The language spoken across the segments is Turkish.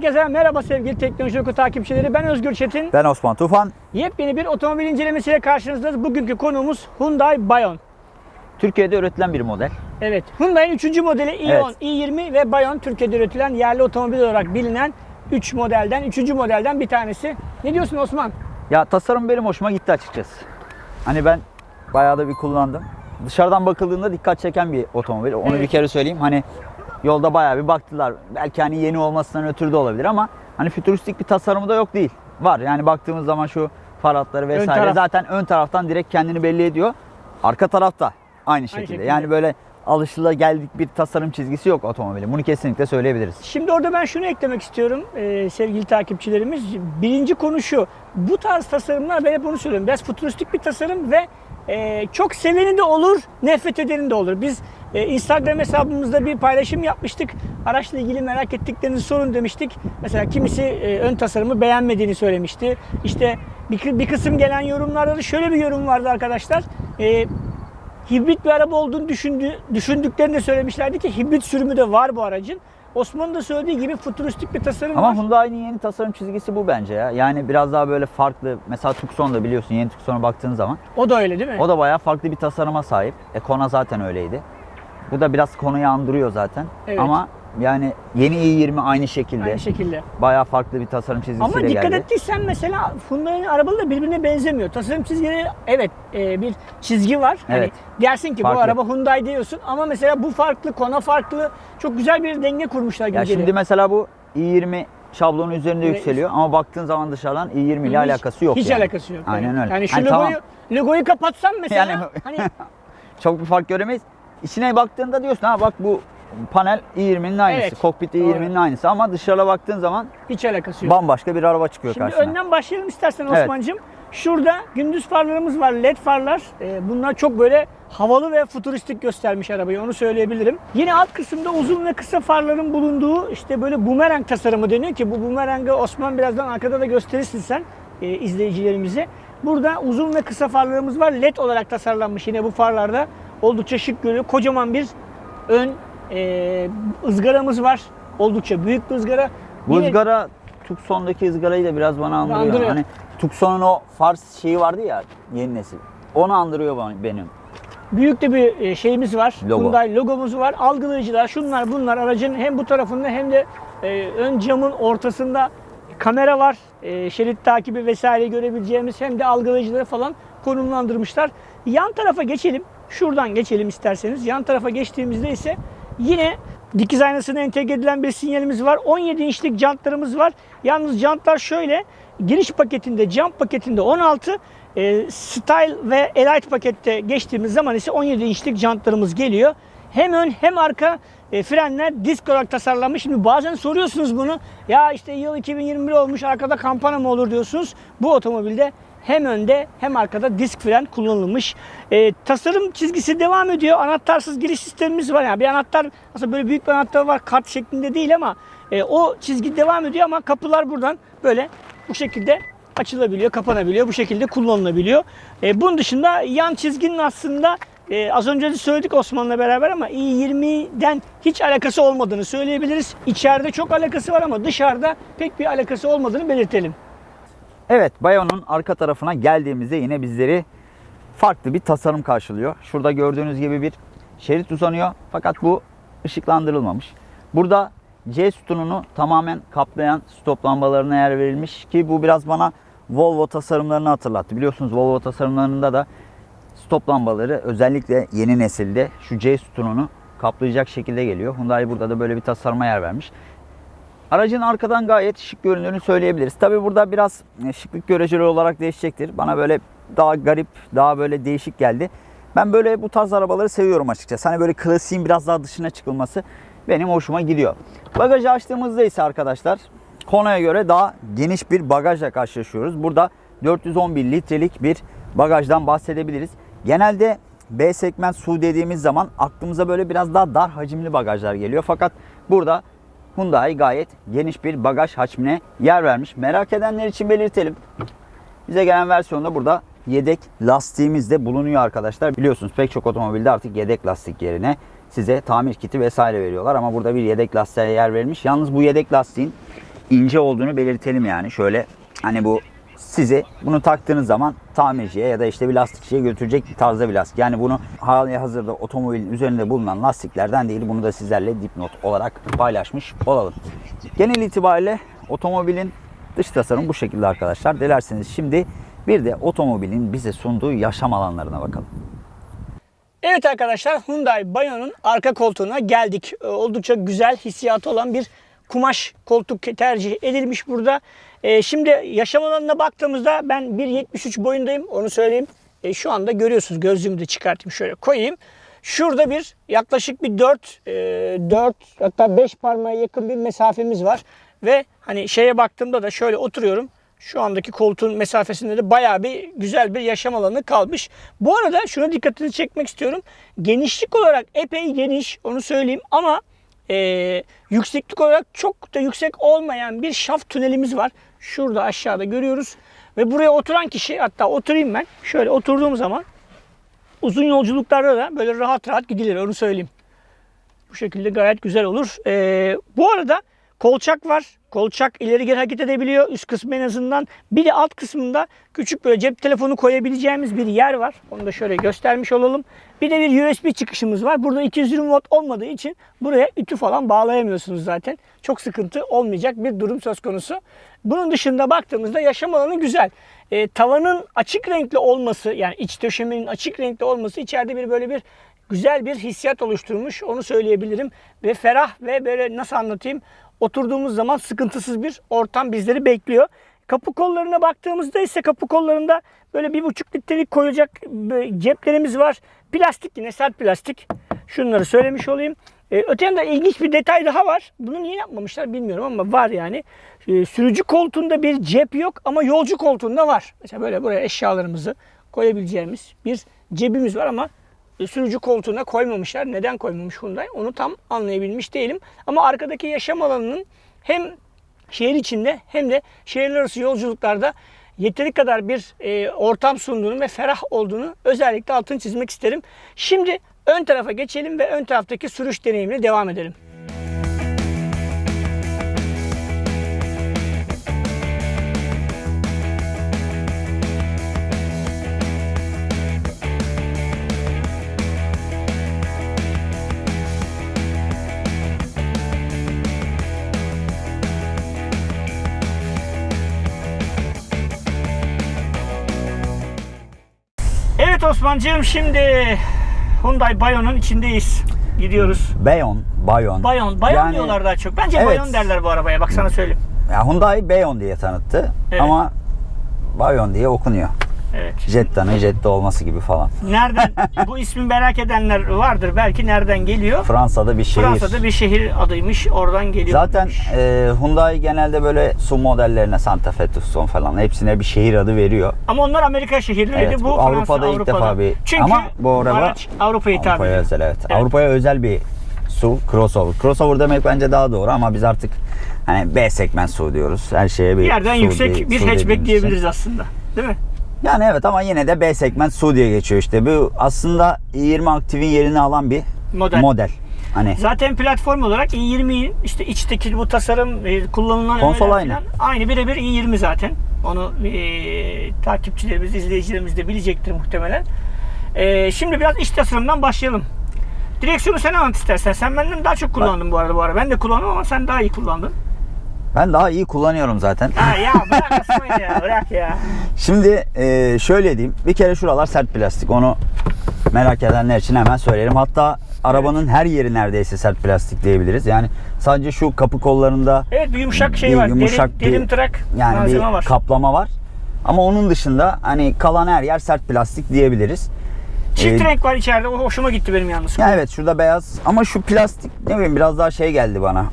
Herkese merhaba sevgili Teknoloji Oku takipçileri. Ben Özgür Çetin. Ben Osman Tufan. Yepyeni bir otomobil incelemesiyle karşınızdayız. Bugünkü konuğumuz Hyundai Bayon. Türkiye'de üretilen bir model. Evet, Hyundai'nin 3. modeli i10, Evet. i20 ve Bayon Türkiye'de üretilen yerli otomobil olarak bilinen 3 modelden, 3. modelden bir tanesi. Ne diyorsun Osman? Ya tasarım benim hoşuma gitti açıkçası. Hani ben bayağı da bir kullandım. Dışarıdan bakıldığında dikkat çeken bir otomobil. Onu Evet. bir kere söyleyeyim. Hani yolda bayağı bir baktılar. Belki hani yeni olmasından ötürü de olabilir ama hani fütüristik bir tasarımı da yok değil. Var. Yani baktığımız zaman şu far hatları vesaire taraf. zaten ön taraftan direkt kendini belli ediyor. Arka tarafta aynı şekilde. şekilde. Yani böyle alışılageldik bir tasarım çizgisi yok otomobilin. Bunu kesinlikle söyleyebiliriz. Şimdi orada ben şunu eklemek istiyorum e, sevgili takipçilerimiz. Birinci konu şu. Bu tarz tasarımlar ben hep onu söylüyorum. Biraz futuristik bir tasarım ve e, çok seveni de olur, nefret edeni de olur. Biz e, Instagram hesabımızda bir paylaşım yapmıştık. Araçla ilgili merak ettiklerinizi sorun demiştik. Mesela kimisi e, ön tasarımı beğenmediğini söylemişti. İşte bir, bir kısım gelen yorumlarda da şöyle bir yorum vardı arkadaşlar. E, hibrit bir araba olduğunu düşündü, düşündüklerini de söylemişlerdi ki hibrit sürümü de var bu aracın. Osman'ın da söylediği gibi futuristik bir tasarım Ama var. Hyundai'nin yeni tasarım çizgisi bu bence ya. Yani biraz daha böyle farklı. Mesela Tucson da biliyorsun yeni Tucson'a baktığın zaman. O da öyle değil mi? O da bayağı farklı bir tasarıma sahip. E Kona zaten öyleydi. Bu da biraz Kona'yı andırıyor zaten. Evet. Ama yani yeni i20 aynı şekilde. Aynı şekilde. Bayağı farklı bir tasarım çizgisiyle Ama dikkat geldi. ettiysen mesela Hyundai'nin arabaları birbirine benzemiyor. Tasarım çizgileri evet e, bir çizgi var. Hani Evet. dersin ki Farklı. bu araba Hyundai diyorsun ama mesela bu farklı, Kona farklı. Çok güzel bir denge kurmuşlar gibi Ya geliyor. şimdi mesela bu i20 şablonu üzerinde Evet. yükseliyor ama baktığın zaman dışarıdan i20 ile alakası yok Hiç yani. alakası yok. Aynen öyle. Yani şu Hani logoyu, tamam. logoyu kapatsam mesela Yani- hani Çok bir fark göremeyiz. İçine baktığında diyorsun ha bak bu panel i20'nin aynısı. Evet, Kokpit doğru. i20'nin aynısı ama dışarıda baktığın zaman hiç alakası yok. bambaşka bir araba çıkıyor Şimdi karşına. önden başlayalım istersen Evet. Osman'cığım. Şurada gündüz farlarımız var, led farlar. Ee, bunlar çok böyle havalı ve futuristik göstermiş arabayı, onu söyleyebilirim. Yine alt kısımda uzun ve kısa farların bulunduğu işte böyle bumerang tasarımı deniyor ki bu bumerangı Osman birazdan arkada da gösterirsin sen e, izleyicilerimize. Burada uzun ve kısa farlarımız var. LED olarak tasarlanmış yine bu farlarda. Oldukça şık görünüyor. Kocaman bir ön e, ızgaramız var. Oldukça büyük bir ızgara. Bu Yine- ızgara Tucson'daki ızgarayı da biraz bana andırıyor. Andırıyor. Hani Tucson'un o Fars şeyi vardı ya yeni nesil. Onu andırıyor benim. Büyük de bir e, şeyimiz var. Logo. Hyundai logomuz var. Algılayıcılar şunlar bunlar aracın hem bu tarafında hem de e, ön camın ortasında kamera var. E, şerit takibi vesaire görebileceğimiz hem de algılayıcıları falan konumlandırmışlar. Yan tarafa geçelim. Şuradan geçelim isterseniz. Yan tarafa geçtiğimizde ise yine dikiz aynasına entegre edilen bir sinyalimiz var. 17 inçlik jantlarımız var. Yalnız jantlar şöyle giriş paketinde, jant paketinde 16, e, Style ve Elite pakette geçtiğimiz zaman ise 17 inçlik jantlarımız geliyor. Hem ön hem arka e, frenler disk olarak tasarlanmış. Şimdi bazen soruyorsunuz bunu. Ya işte yıl 2021 olmuş arkada kampana mı olur diyorsunuz. Bu otomobilde hem önde hem arkada disk fren kullanılmış. E, tasarım çizgisi devam ediyor. Anahtarsız giriş sistemimiz var. Yani bir anahtar aslında böyle büyük bir anahtar var. Kart şeklinde değil ama e, o çizgi devam ediyor ama kapılar buradan böyle bu şekilde açılabiliyor, kapanabiliyor. Bu şekilde kullanılabiliyor. E, bunun dışında yan çizginin aslında e, az önce de söyledik Osman'la beraber ama i20'den hiç alakası olmadığını söyleyebiliriz. İçeride çok alakası var ama dışarıda pek bir alakası olmadığını belirtelim. Evet Bayon'un arka tarafına geldiğimizde yine bizleri farklı bir tasarım karşılıyor. Şurada gördüğünüz gibi bir şerit uzanıyor fakat bu ışıklandırılmamış. Burada C sütununu tamamen kaplayan stop lambalarına yer verilmiş ki bu biraz bana Volvo tasarımlarını hatırlattı. Biliyorsunuz Volvo tasarımlarında da stop lambaları özellikle yeni nesilde şu C sütununu kaplayacak şekilde geliyor. Hyundai burada da böyle bir tasarıma yer vermiş. Aracın arkadan gayet şık göründüğünü söyleyebiliriz. Tabi burada biraz e, şıklık göreceli olarak değişecektir. Bana böyle daha garip, daha böyle değişik geldi. Ben böyle bu tarz arabaları seviyorum açıkçası. Hani böyle klasiğin biraz daha dışına çıkılması benim hoşuma gidiyor. Bagajı açtığımızda ise arkadaşlar Kona'ya göre daha geniş bir bagajla karşılaşıyoruz. Burada 411 litrelik bir bagajdan bahsedebiliriz. Genelde B segment su dediğimiz zaman aklımıza böyle biraz daha dar hacimli bagajlar geliyor. Fakat burada Hyundai gayet geniş bir bagaj hacmine yer vermiş. Merak edenler için belirtelim. Bize gelen versiyonda burada yedek lastiğimiz de bulunuyor arkadaşlar. Biliyorsunuz pek çok otomobilde artık yedek lastik yerine size tamir kiti vesaire veriyorlar. Ama burada bir yedek lastiğe yer verilmiş. Yalnız bu yedek lastiğin ince olduğunu belirtelim yani. Şöyle hani bu sizi bunu taktığınız zaman tamirciye ya da işte bir lastikçiye götürecek bir tarzda bir lastik. Yani bunu hali hazırda otomobilin üzerinde bulunan lastiklerden değil. Bunu da sizlerle dipnot olarak paylaşmış olalım. Genel itibariyle otomobilin dış tasarımı bu şekilde arkadaşlar. Dilerseniz şimdi bir de otomobilin bize sunduğu yaşam alanlarına bakalım. Evet arkadaşlar Hyundai Bayo'nun arka koltuğuna geldik. Ee, Oldukça güzel hissiyatı olan bir kumaş koltuk tercih edilmiş burada. Ee, şimdi yaşam alanına baktığımızda ben 1.73 boyundayım onu söyleyeyim. Ee, şu anda görüyorsunuz gözlüğümü de çıkartayım şöyle koyayım. Şurada bir yaklaşık bir 4, 4 hatta 5 parmağa yakın bir mesafemiz var. Ve hani şeye baktığımda da şöyle oturuyorum. Şu andaki koltuğun mesafesinde de bayağı bir güzel bir yaşam alanı kalmış. Bu arada şuna dikkatini çekmek istiyorum. Genişlik olarak epey geniş onu söyleyeyim ama e, yükseklik olarak çok da yüksek olmayan bir şaft tünelimiz var. Şurada aşağıda görüyoruz. Ve buraya oturan kişi hatta oturayım ben. Şöyle oturduğum zaman uzun yolculuklarda da böyle rahat rahat gidilir onu söyleyeyim. Bu şekilde gayet güzel olur. Ee, bu arada kolçak var. Kolçak ileri geri hareket edebiliyor. Üst kısmı en azından. Bir de alt kısmında küçük böyle cep telefonu koyabileceğimiz bir yer var. Onu da şöyle göstermiş olalım. Bir de bir USB çıkışımız var. Burada 220 watt olmadığı için buraya ütü falan bağlayamıyorsunuz zaten. Çok sıkıntı olmayacak bir durum söz konusu. Bunun dışında baktığımızda yaşam alanı güzel. Ee, tavanın açık renkli olması yani iç döşemenin açık renkli olması içeride bir böyle bir güzel bir hissiyat oluşturmuş. Onu söyleyebilirim. Ve ferah ve böyle nasıl anlatayım? Oturduğumuz zaman sıkıntısız bir ortam bizleri bekliyor. Kapı kollarına baktığımızda ise kapı kollarında böyle bir buçuk litrelik koyacak ceplerimiz var. Plastik yine sert plastik. Şunları söylemiş olayım. Ee, öte yanda ilginç bir detay daha var. Bunu niye yapmamışlar bilmiyorum ama var yani. Ee, sürücü koltuğunda bir cep yok ama yolcu koltuğunda var. Mesela böyle buraya eşyalarımızı koyabileceğimiz bir cebimiz var ama e, sürücü koltuğuna koymamışlar. Neden koymamış Hyundai? Onu tam anlayabilmiş değilim. Ama arkadaki yaşam alanının hem şehir içinde hem de şehirler arası yolculuklarda yeteri kadar bir e, ortam sunduğunu ve ferah olduğunu özellikle altını çizmek isterim. Şimdi ön tarafa geçelim ve ön taraftaki sürüş deneyimine devam edelim. Evet Osman'cığım şimdi Hyundai Bayo'nun içindeyiz. Gidiyoruz. Bayon, Bayon. Bayon, Bayon Yani- diyorlar daha çok. Bence Evet. Bayon derler bu arabaya. Bak sana söyleyeyim. Ya Hyundai Bayon diye tanıttı Evet. ama Bayon diye okunuyor. Jetta'nın Jetta olması gibi falan. Nereden bu ismi merak edenler vardır. Belki nereden geliyor? Fransa'da bir şehir. Fransa'da bir şehir adıymış. Oradan geliyor. Zaten e, Hyundai genelde böyle SUV modellerine Santa Fe, Tucson falan hepsine bir şehir adı veriyor. Ama onlar Amerika şehirleriydi. Evet, bu, bu Fransa, Avrupa'da ilk defa bir- Çünkü Ama bu araba araç Avrupa'ya hitap Avrupa'ya özel evet. Evet. Avrupa'ya özel bir SUV crossover. Crossover demek bence daha doğru ama biz artık hani B segment SUV diyoruz. Her şeye bir Bir yerden SUV yüksek bir SUV hatchback için. diyebiliriz aslında. Değil mi? Yani evet ama yine de B segment SUV diye geçiyor işte. Bu aslında i20 Active'in yerini alan bir Model. model. Hani Zaten platform olarak i20 işte içteki bu tasarım e, kullanılan Konsol aynı. Aynı birebir i20 zaten. Onu e, takipçilerimiz, izleyicilerimiz de bilecektir muhtemelen. E, şimdi biraz iç tasarımdan başlayalım. Direksiyonu sen anlat istersen. Sen benden daha çok kullandın bu arada bu arada. Ben de kullandım ama sen daha iyi kullandın. Ben daha iyi kullanıyorum zaten. Ha ya bırak ya bırak ya. Şimdi e, şöyle diyeyim. Bir kere şuralar sert plastik. Onu merak edenler için hemen söyleyelim. Hatta arabanın her yeri neredeyse sert plastik diyebiliriz. Yani sadece şu kapı kollarında Evet bir yumuşak şey bir var. yumuşak derin, bir- derin trak yani bir var. kaplama var. Ama onun dışında hani kalan her yer sert plastik diyebiliriz. Çift Ee, renk var içeride. O hoşuma gitti benim yalnız. Ya evet şurada beyaz ama şu plastik ne bileyim biraz daha şey geldi bana.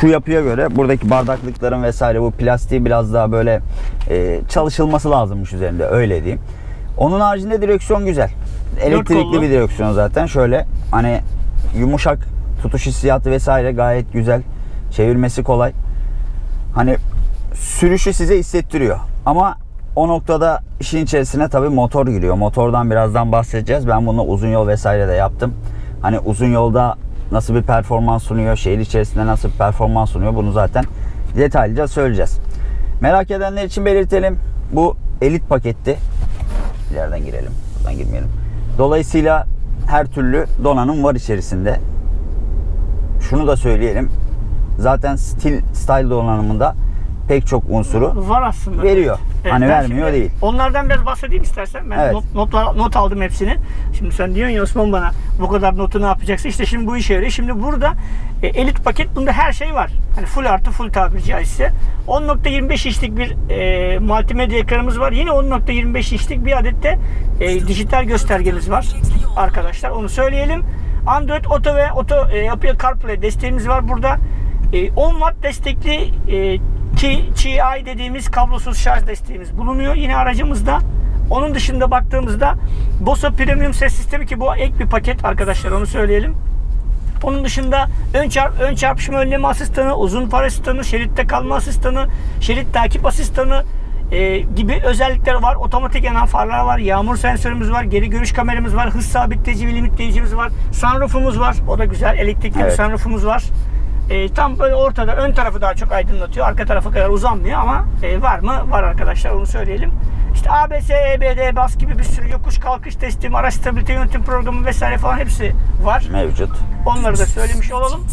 Şu yapıya göre buradaki bardaklıkların vesaire bu plastiği biraz daha böyle e, çalışılması lazımmış üzerinde öyle diyeyim. Onun haricinde direksiyon güzel. Elektrikli bir direksiyon zaten. Şöyle hani yumuşak tutuş hissiyatı vesaire gayet güzel. Çevirmesi kolay. Hani sürüşü size hissettiriyor. Ama o noktada işin içerisine tabii motor giriyor. Motordan birazdan bahsedeceğiz. Ben bunu uzun yol vesaire de yaptım. Hani uzun yolda nasıl bir performans sunuyor, şehir içerisinde nasıl bir performans sunuyor bunu zaten detaylıca söyleyeceğiz. Merak edenler için belirtelim. Bu elit paketti. İleriden girelim. Buradan girmeyelim. Dolayısıyla her türlü donanım var içerisinde. Şunu da söyleyelim. Zaten stil style donanımında pek çok unsuru Var aslında. veriyor. Evet, hani vermiyor şimdi değil. Onlardan biraz bahsedeyim istersen. Ben Evet. not, not, not aldım hepsini. Şimdi sen diyorsun ya Osman bana bu kadar notu ne yapacaksın? İşte şimdi bu işe yarıyor. Şimdi burada e, elit paket bunda her şey var. Hani full artı full tabiri caizse. 10.25 inçlik bir e, multimedya ekranımız var. Yine 10.25 inçlik bir adet de e, dijital göstergemiz var. Arkadaşlar onu söyleyelim. Android Auto ve Auto e, Apple CarPlay desteğimiz var burada. E, 10 watt destekli e, Qi, Qi dediğimiz kablosuz şarj desteğimiz bulunuyor yine aracımızda. Onun dışında baktığımızda Bose Premium ses sistemi ki bu ek bir paket arkadaşlar onu söyleyelim. Onun dışında ön, çarp, ön çarpışma önleme asistanı, uzun far asistanı, şeritte kalma asistanı, şerit takip asistanı e, gibi özellikler var. Otomatik yanan farlar var, yağmur sensörümüz var, geri görüş kameramız var, hız sabitleyici ve limitleyicimiz var, sunroofumuz var. O da güzel. Elektrikli Evet. bir sunroofumuz var. E, tam böyle ortada ön tarafı daha çok aydınlatıyor. Arka tarafa kadar uzanmıyor ama e, var mı? Var arkadaşlar onu söyleyelim. İşte ABS, EBD, bas gibi bir sürü yokuş kalkış testi, araç stabilite yönetim programı vesaire falan hepsi var. Mevcut. Onları da söylemiş olalım.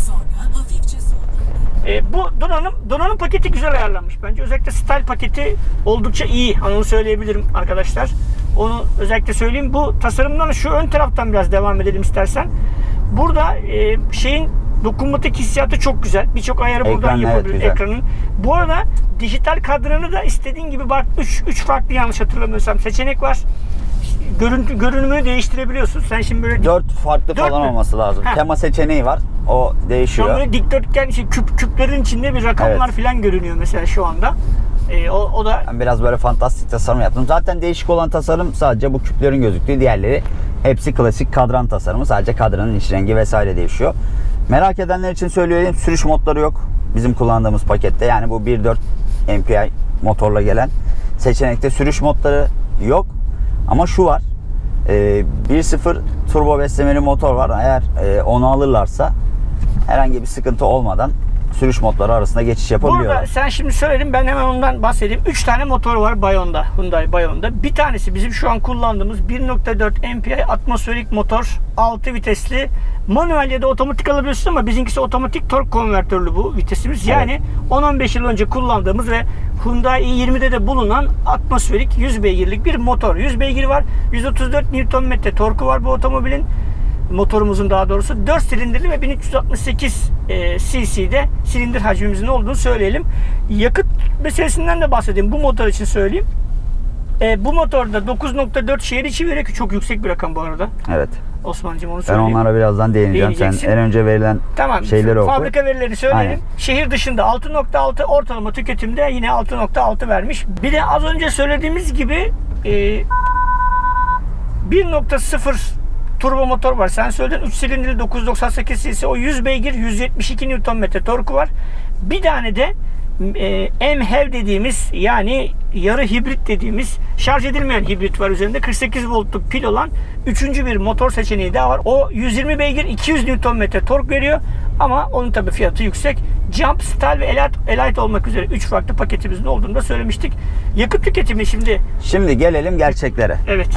E, bu donanım donanım paketi güzel ayarlanmış bence. Özellikle style paketi oldukça iyi. Onu söyleyebilirim arkadaşlar. Onu özellikle söyleyeyim. Bu tasarımdan şu ön taraftan biraz devam edelim istersen. Burada e, şeyin dokunmatik hissiyatı çok güzel. Birçok ayarı buradan Ekran, evet, yapabiliriz güzel. ekranın. Bu arada dijital kadranı da istediğin gibi bak 3 3 farklı yanlış hatırlamıyorsam seçenek var. Görüntü görünümünü değiştirebiliyorsun. Sen şimdi böyle 4 farklı Dört falan mü? olması lazım. Heh. Tema seçeneği var. O değişiyor. an böyle dikdörtgen işte küp, küplerin içinde bir rakamlar Evet. falan görünüyor mesela şu anda. Ee, o, o da Ben biraz böyle fantastik tasarım yaptım. Zaten değişik olan tasarım sadece bu küplerin gözüktüğü. Diğerleri hepsi klasik kadran tasarımı. Sadece kadranın iç rengi vesaire değişiyor. Merak edenler için söyleyeyim. Sürüş modları yok. Bizim kullandığımız pakette. Yani bu 1.4 MPI motorla gelen seçenekte sürüş modları yok. Ama şu var. Ee, 1.0 turbo beslemeli motor var. Eğer e, onu alırlarsa herhangi bir sıkıntı olmadan sürüş modları arasında geçiş yapabiliyorlar. burada sen şimdi söyledin ben hemen ondan bahsedeyim. 3 tane motor var Bayon'da, Hyundai Bayon'da. Bir tanesi bizim şu an kullandığımız 1.4 MPI atmosferik motor, 6 vitesli. Manuel ya da otomatik alabiliyorsun ama bizimkisi otomatik tork konvertörlü bu vitesimiz. Yani 10-15 yıl önce kullandığımız ve Hyundai i20'de de bulunan atmosferik 100 beygirlik bir motor. 100 beygir var. 134 Nm torku var bu otomobilin motorumuzun daha doğrusu 4 silindirli ve 1368 e, cc'de silindir hacmimizin olduğunu söyleyelim. Yakıt meselesinden de bahsedeyim. Bu motor için söyleyeyim. E, bu motorda 9.4 şehir içi ki çok yüksek bir rakam bu arada. Evet. Osman'cığım onu Ben söyleyeyim. onlara birazdan değineceğim. Sen en önce verilen Tamam. şeyleri oku. Fabrika verilerini söyleyelim. Aynen. Şehir dışında 6.6 ortalama tüketimde yine 6.6 vermiş. Bir de az önce söylediğimiz gibi e, 1.0 turbo motor var. Sen söyledin 3 silindirli 998 cc o 100 beygir 172 Nm torku var. Bir tane de MHEV dediğimiz yani yarı hibrit dediğimiz şarj edilmeyen hibrit var üzerinde 48 voltluk pil olan üçüncü bir motor seçeneği daha var. O 120 beygir 200 Nm tork veriyor ama onun tabi fiyatı yüksek. Jump, Style ve Elite, Elite olmak üzere 3 farklı paketimizin olduğunu da söylemiştik. Yakıt tüketimi şimdi Şimdi gelelim gerçeklere. evet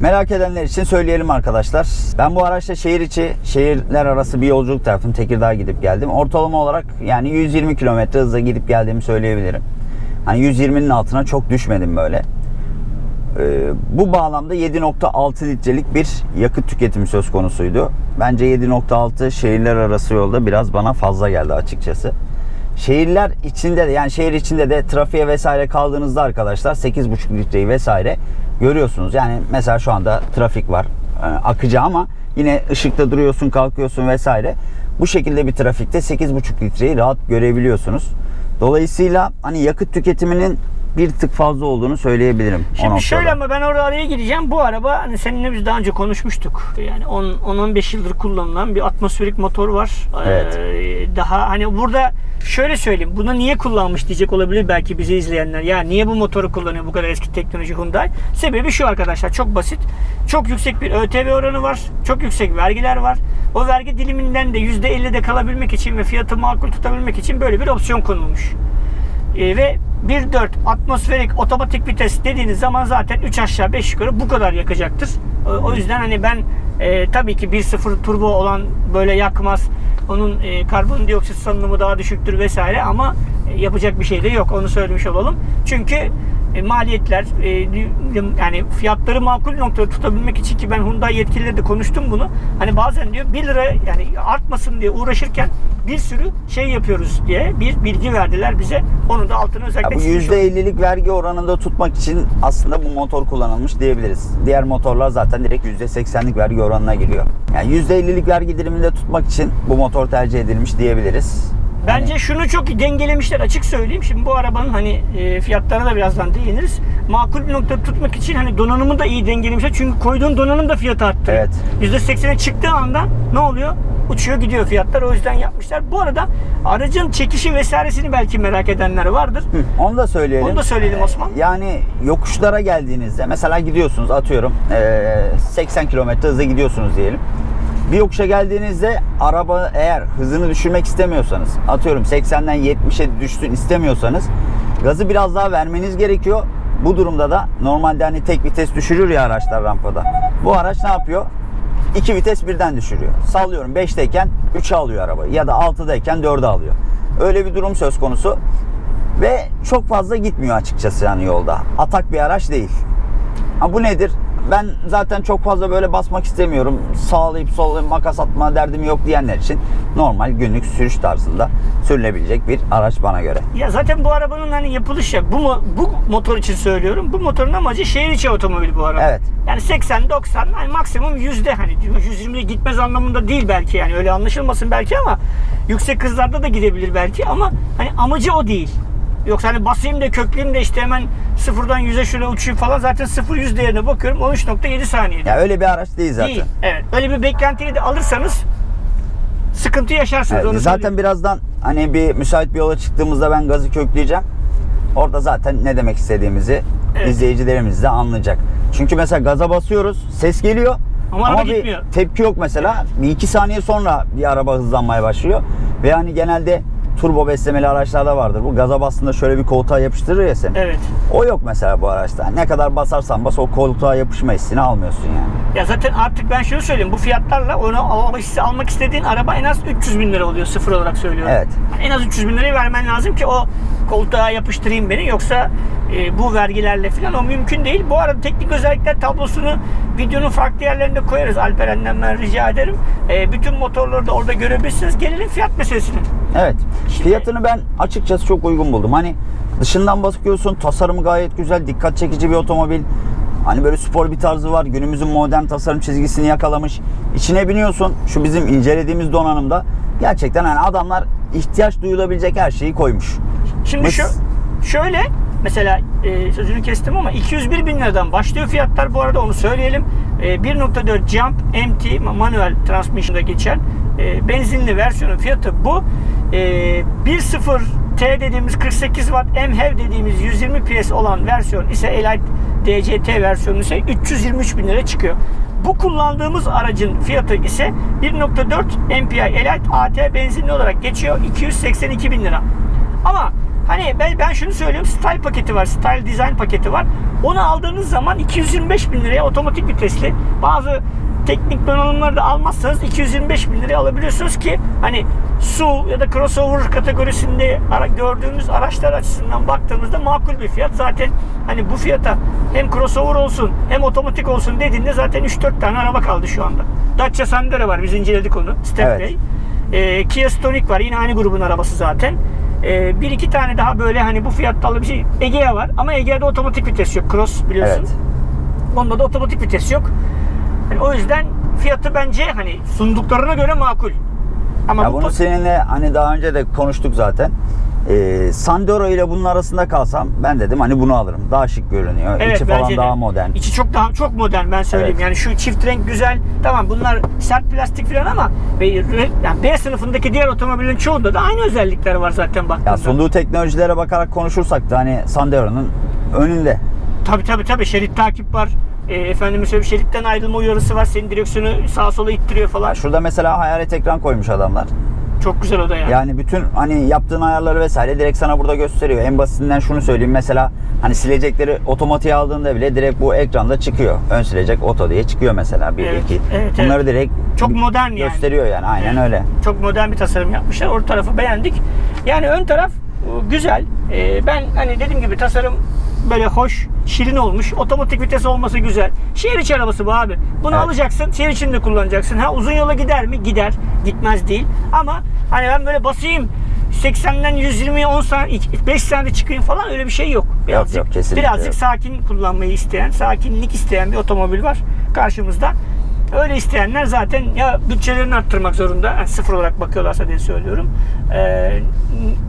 Merak edenler için söyleyelim arkadaşlar. Ben bu araçla şehir içi, şehirler arası bir yolculuk tarafım. Tekirdağ'a gidip geldim. Ortalama olarak yani 120 kilometre hızla gidip geldiğimi söyleyebilirim. Hani 120'nin altına çok düşmedim böyle. Ee, bu bağlamda 7.6 litrelik bir yakıt tüketimi söz konusuydu. Bence 7.6 şehirler arası yolda biraz bana fazla geldi açıkçası. Şehirler içinde de yani şehir içinde de trafiğe vesaire kaldığınızda arkadaşlar 8.5 litreyi vesaire görüyorsunuz. Yani mesela şu anda trafik var e, akıcı ama yine ışıkta duruyorsun kalkıyorsun vesaire. Bu şekilde bir trafikte 8.5 litreyi rahat görebiliyorsunuz. Dolayısıyla hani yakıt tüketiminin bir tık fazla olduğunu söyleyebilirim. Şimdi şöyle ama ben oraya araya gireceğim. Bu araba hani seninle biz daha önce konuşmuştuk. Yani 10 10-15 yıldır kullanılan bir atmosferik motor var. Evet. Ee, daha hani burada şöyle söyleyeyim. Bunu niye kullanmış diyecek olabilir belki bizi izleyenler. Ya niye bu motoru kullanıyor bu kadar eski teknoloji Hyundai? Sebebi şu arkadaşlar çok basit. Çok yüksek bir ÖTV oranı var. Çok yüksek vergiler var. O vergi diliminden de %50'de kalabilmek için ve fiyatı makul tutabilmek için böyle bir opsiyon konulmuş. E, ve 1.4 atmosferik otomatik vites dediğiniz zaman zaten 3 aşağı 5 yukarı bu kadar yakacaktır. O, yüzden hani ben e, tabii ki 1.0 turbo olan böyle yakmaz. Onun e, karbondioksit salınımı daha düşüktür vesaire ama e, yapacak bir şey de yok. Onu söylemiş olalım. Çünkü e, maliyetler e, yani fiyatları makul noktada tutabilmek için ki ben Hyundai yetkilileri de konuştum bunu. Hani bazen diyor 1 lira yani artmasın diye uğraşırken bir sürü şey yapıyoruz diye bir bilgi verdiler bize. Onu da altını Ya özellikle bu çizmiş olalım. %50'lik vergi oranında tutmak için aslında bu motor kullanılmış diyebiliriz. Diğer motorlar zaten direkt %80'lik vergi oranına giriyor. Yani %50'lik vergi diliminde tutmak için bu motor tercih edilmiş diyebiliriz. Bence şunu çok dengelemişler açık söyleyeyim. Şimdi bu arabanın hani e, fiyatlarına da birazdan değiniriz. Makul bir noktada tutmak için hani donanımı da iyi dengelemişler. Çünkü koyduğun donanım da fiyatı arttı. Evet. %80'e çıktığı anda ne oluyor? Uçuyor gidiyor fiyatlar. O yüzden yapmışlar. Bu arada aracın çekişi vesairesini belki merak edenler vardır. Hı, Onu da söyleyelim. Onu da söyleyelim Osman. Yani yokuşlara geldiğinizde mesela gidiyorsunuz atıyorum eee, 80 kilometre hızla gidiyorsunuz diyelim. Bir yokuşa geldiğinizde araba eğer hızını düşürmek istemiyorsanız atıyorum 80'den 70'e düşsün istemiyorsanız gazı biraz daha vermeniz gerekiyor. Bu durumda da normalde hani tek vites düşürür ya araçlar rampada. Bu araç ne yapıyor? İki vites birden düşürüyor. Sallıyorum 5'teyken 3'e alıyor arabayı ya da 6'dayken 4'e alıyor. Öyle bir durum söz konusu. Ve çok fazla gitmiyor açıkçası yani yolda. Atak bir araç değil. Ha bu nedir? Ben zaten çok fazla böyle basmak istemiyorum. Sağlayıp sollayıp makas atma derdim yok diyenler için normal günlük sürüş tarzında sürülebilecek bir araç bana göre. Ya zaten bu arabanın hani yapılışı bu bu motor için söylüyorum. Bu motorun amacı şehir içi otomobil bu araba. Evet. Yani 80 90 hani maksimum yüzde hani 120'ye gitmez anlamında değil belki yani öyle anlaşılmasın belki ama yüksek hızlarda da gidebilir belki ama hani amacı o değil. Yoksa hani basayım da kökleyeyim de işte hemen sıfırdan 100'e şöyle uçayım falan zaten 0 100 değerine bakıyorum 13.7 saniyede. Ya öyle bir araç değil zaten. Değil. Evet. Öyle bir beklentiyi de alırsanız sıkıntı yaşarsınız Evet, onu zaten söyleyeyim. birazdan hani bir müsait bir yola çıktığımızda ben gazı kökleyeceğim. Orada zaten ne demek istediğimizi Evet. izleyicilerimiz de anlayacak. Çünkü mesela gaza basıyoruz, ses geliyor. Ama araba bir gitmiyor. tepki yok mesela. Bir iki saniye sonra bir araba hızlanmaya başlıyor. Ve hani genelde turbo beslemeli araçlarda vardır. Bu gaza bastığında şöyle bir koltuğa yapıştırır ya seni. Evet. O yok mesela bu araçta. Ne kadar basarsan bas o koltuğa yapışma hissini almıyorsun yani. Ya zaten artık ben şunu söyleyeyim. Bu fiyatlarla onu almak, almak istediğin araba en az 300 bin lira oluyor. Sıfır olarak söylüyorum. Evet. En az 300 bin lirayı vermen lazım ki o koltuğa yapıştırayım beni. Yoksa e, bu vergilerle falan o mümkün değil. Bu arada teknik özellikler tablosunu videonun farklı yerlerinde koyarız. Alperen'den ben rica ederim. E, bütün motorları da orada görebilirsiniz. Gelelim fiyat meselesine. Evet. Fiyatını ben açıkçası çok uygun buldum. Hani dışından bakıyorsun tasarımı gayet güzel, dikkat çekici bir otomobil. Hani böyle spor bir tarzı var. Günümüzün modern tasarım çizgisini yakalamış. İçine biniyorsun. Şu bizim incelediğimiz donanımda gerçekten hani adamlar ihtiyaç duyulabilecek her şeyi koymuş. Şimdi Mes- şu şöyle mesela e, sözünü kestim ama 201 bin liradan başlıyor fiyatlar bu arada onu söyleyelim. E, 1.4 Jump MT manuel transmission'da geçen e, benzinli versiyonun fiyatı bu. E, 1.0 T dediğimiz 48 Watt MHEV dediğimiz 120 PS olan versiyon ise Elite DCT versiyonu ise 323 bin lira çıkıyor. Bu kullandığımız aracın fiyatı ise 1.4 MPI Elite AT benzinli olarak geçiyor 282 bin lira. Ama hani ben, ben şunu söylüyorum style paketi var, style design paketi var. Onu aldığınız zaman 225 bin liraya otomatik vitesli bazı teknik donanımları da almazsanız 225 bin liraya alabiliyorsunuz ki hani SUV ya da crossover kategorisinde ara, gördüğümüz araçlar açısından baktığımızda makul bir fiyat. Zaten hani bu fiyata hem crossover olsun hem otomatik olsun dediğinde zaten 3-4 tane araba kaldı şu anda. Dacia Sandero var biz inceledik onu. Stepway. Evet. Ee, Kia Stonic var yine aynı grubun arabası zaten. Ee, bir iki tane daha böyle hani bu fiyatta bir şey. Egea var ama Egea'da otomatik vites yok. Cross biliyorsun. Evet. Onda da otomatik vites yok. Yani o yüzden fiyatı bence hani sunduklarına göre makul. Ama Ya bu bunu seninle hani daha önce de konuştuk zaten. Ee, Sandero ile bunun arasında kalsam ben dedim hani bunu alırım. Daha şık görünüyor. Evet, İçi falan de. daha modern. İçi çok daha çok modern ben söyleyeyim. Evet. Yani şu çift renk güzel. Tamam bunlar sert plastik falan ama yani B sınıfındaki diğer otomobillerin çoğunda da aynı özellikler var zaten baktığında. Ya sunduğu teknolojilere bakarak konuşursak da hani Sandero'nun önünde. Tabii tabii tabii şerit takip var. E, efendim söyleyeyim şeritten ayrılma uyarısı var. Senin direksiyonu sağa sola ittiriyor falan. Ya şurada mesela hayalet ekran koymuş adamlar. Çok güzel o da yani. Yani bütün hani yaptığın ayarları vesaire direkt sana burada gösteriyor. En basitinden şunu söyleyeyim mesela hani silecekleri otomatiğe aldığında bile direkt bu ekranda çıkıyor. Ön silecek oto diye çıkıyor mesela 1 Evet, 2. evet, Bunları direkt Çok modern yani. gösteriyor yani. Aynen Evet. öyle. Çok modern bir tasarım yapmışlar. Orta tarafı beğendik. Yani ön taraf e, güzel. E, ben hani dediğim gibi tasarım böyle hoş, şirin olmuş. Otomatik vites olması güzel. Şehir içi arabası bu abi. Bunu Evet. alacaksın, şehir içinde kullanacaksın. Ha uzun yola gider mi? Gider. Gitmez değil. Ama hani ben böyle basayım 80'den 120'ye 10 saniye 5 saniyede çıkayım falan öyle bir şey yok. Birazcık, yok, kesinlikle birazcık yok. sakin kullanmayı isteyen, sakinlik isteyen bir otomobil var karşımızda. Öyle isteyenler zaten ya bütçelerini arttırmak zorunda. Yani sıfır olarak bakıyorlarsa diye söylüyorum. Ee,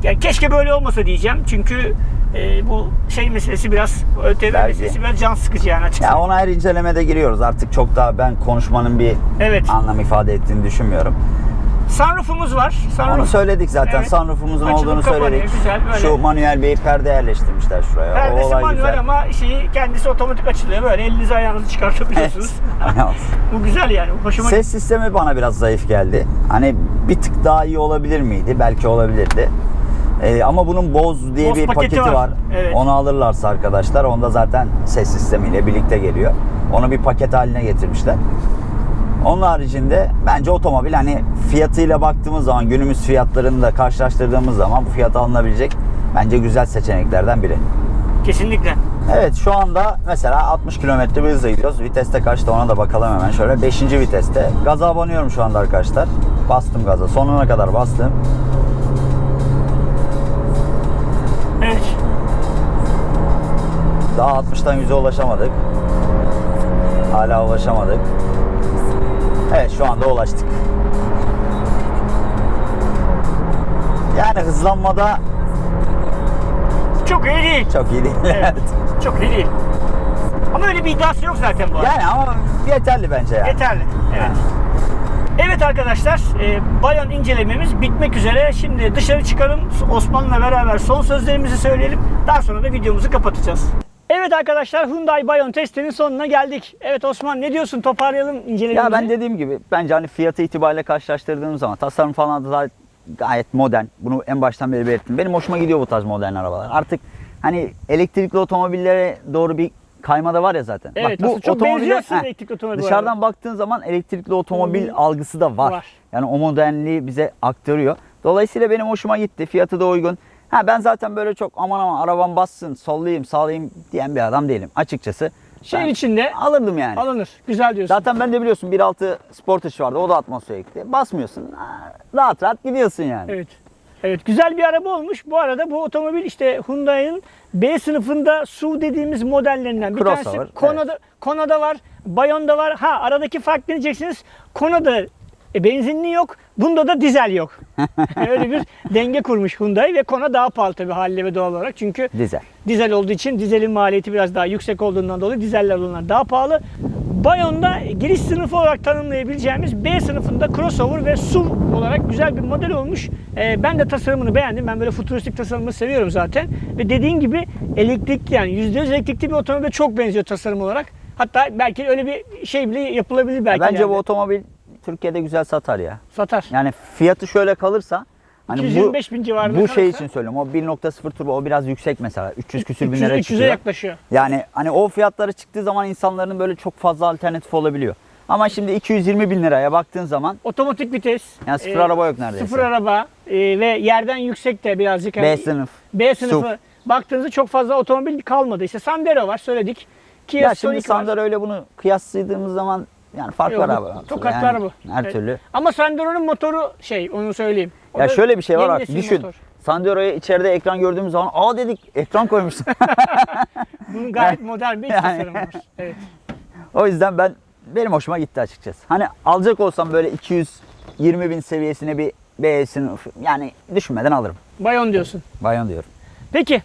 yani keşke böyle olmasa diyeceğim. Çünkü e, bu şey meselesi biraz ÖTV meselesi biraz can sıkıcı yani açıkçası. Ya ona her incelemede giriyoruz. Artık çok daha ben konuşmanın bir Evet. anlam ifade ettiğini düşünmüyorum. Sunroof'umuz var. Sunroof. Onu söyledik zaten. Evet. Sunroof'umuzun Açılıp olduğunu kapanıyor, söyledik. güzel, böyle. Şu manuel bir perde yerleştirmişler şuraya. o Perdesi olay manuel güzel. ama şeyi kendisi otomatik açılıyor. Böyle elinizi ayağınızı çıkartabiliyorsunuz. Aynen. bu güzel yani. Hoşuma Ses sistemi bana biraz zayıf geldi. Hani bir tık daha iyi olabilir miydi? Belki olabilirdi. Ee, ama bunun Bose diye Bose bir paketi paketi, var. var. Evet. Onu alırlarsa arkadaşlar onda zaten ses sistemiyle birlikte geliyor. Onu bir paket haline getirmişler. Onun haricinde bence otomobil hani fiyatıyla baktığımız zaman günümüz fiyatlarını da karşılaştırdığımız zaman bu fiyata alınabilecek bence güzel seçeneklerden biri. Kesinlikle. Evet şu anda mesela 60 km bir hızla gidiyoruz. Viteste kaçta ona da bakalım hemen şöyle. 5. viteste. Gaza abanıyorum şu anda arkadaşlar. Bastım gaza. Sonuna kadar bastım. Evet. Daha 60'tan 100'e ulaşamadık. Hala ulaşamadık. Evet şu anda ulaştık. Yani hızlanmada Çok iyi değil. çok iyi değil. Evet. Çok iyi değil. Ama öyle bir iddiası yok zaten bu arada. yani ama yeterli bence yani. Yeterli. Evet. Evet arkadaşlar, e, Bayon incelememiz bitmek üzere. Şimdi dışarı çıkalım. Osman'la beraber son sözlerimizi söyleyelim. Daha sonra da videomuzu kapatacağız. Evet arkadaşlar, Hyundai Bayon testinin sonuna geldik. Evet Osman ne diyorsun? Toparlayalım incelememizi. Ya ben dediğim gibi bence hani fiyatı itibariyle karşılaştırdığım zaman tasarım falan da gayet modern. Bunu en baştan beri belirttim. Benim hoşuma gidiyor bu tarz modern arabalar. Artık hani elektrikli otomobillere doğru bir kayma da var ya zaten. Evet, aslında çok otomobile- benziyor aslında elektrikli otomobil bu Dışarıdan arada. baktığın zaman elektrikli otomobil Hmm. algısı da var. Var. Yani o modernliği bize aktarıyor. Dolayısıyla benim hoşuma gitti. Fiyatı da uygun. Ha ben zaten böyle çok aman aman arabam bassın, sollayayım, sağlayayım diyen bir adam değilim açıkçası. Şehir içinde alırdım yani. alınır. Güzel diyorsun. Zaten ben de biliyorsun 1.6 Sportage vardı. O da atmosferikti. Basmıyorsun. ha, Rahat rahat gidiyorsun yani. Evet. Evet güzel bir araba olmuş. Bu arada bu otomobil işte Hyundai'nin B sınıfında SUV dediğimiz modellerinden bir Crossover, tanesi. Kona'da, Kona'da var, Bayon'da var. Ha aradaki fark ne diyeceksiniz? Kona'da e, benzinli yok, bunda da dizel yok. Öyle bir denge kurmuş Hyundai ve Kona daha pahalı tabii haliyle ve doğal olarak. Çünkü Dizel. dizel olduğu için dizelin maliyeti biraz daha yüksek olduğundan dolayı dizeller olanlar daha pahalı. Bayon'da giriş sınıfı olarak tanımlayabileceğimiz B sınıfında crossover ve SUV olarak güzel bir model olmuş. Ee, ben de tasarımını beğendim. Ben böyle futuristik tasarımı seviyorum zaten. Ve dediğin gibi elektrikli yani %100 elektrikli bir otomobile çok benziyor tasarım olarak. Hatta belki öyle bir şey bile yapılabilir belki. Bence ileride. bu otomobil Türkiye'de güzel satar ya. satar. Yani fiyatı şöyle kalırsa hani 225 bin civarında bu şey için söylüyorum. O 1.0 turbo o biraz yüksek mesela. 300 küsür bin 300'e lira 300'e çıkıyor. yaklaşıyor. Yani hani o fiyatlara çıktığı zaman insanların böyle çok fazla alternatif olabiliyor. Ama şimdi 220 bin liraya baktığın zaman Otomatik vites. Yani sıfır araba yok neredeyse. Sıfır araba e, ve yerden yüksek de birazcık. B hani- sınıf. B sınıfı SUV. baktığınızda çok fazla otomobil kalmadı. İşte Sandero var söyledik. Kia Ya şimdi Stonic. Sandero öyle bunu kıyasladığımız zaman yani fark Yok, var abi. tokatlar Yani bu. Her Evet. türlü. Ama Sandero'nun motoru şey onu söyleyeyim. O Ya şöyle bir şey var nesil düşün. motor. Sandero'ya içeride ekran gördüğümüz zaman aa dedik ekran koymuşsun. Bunun gayet modern bir Yani- tasarımı var. Evet. o yüzden ben benim hoşuma gitti açıkçası. Hani alacak olsam böyle 220 bin seviyesine bir B sınıf yani düşünmeden alırım. Bayon diyorsun. Bayon diyorum. Peki.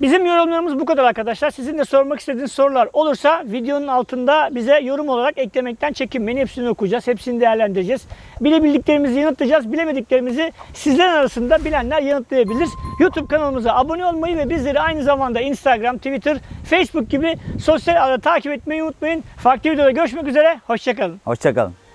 Bizim yorumlarımız bu kadar arkadaşlar. Sizin de sormak istediğiniz sorular olursa videonun altında bize yorum olarak eklemekten çekinmeyin. Hepsini okuyacağız. Hepsini değerlendireceğiz. Bilebildiklerimizi yanıtlayacağız. Bilemediklerimizi sizler arasında bilenler yanıtlayabilir. YouTube kanalımıza abone olmayı ve bizleri aynı zamanda Instagram, Twitter, Facebook gibi sosyal ağda takip etmeyi unutmayın. Farklı videoda görüşmek üzere. Hoşçakalın. Hoşçakalın.